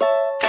you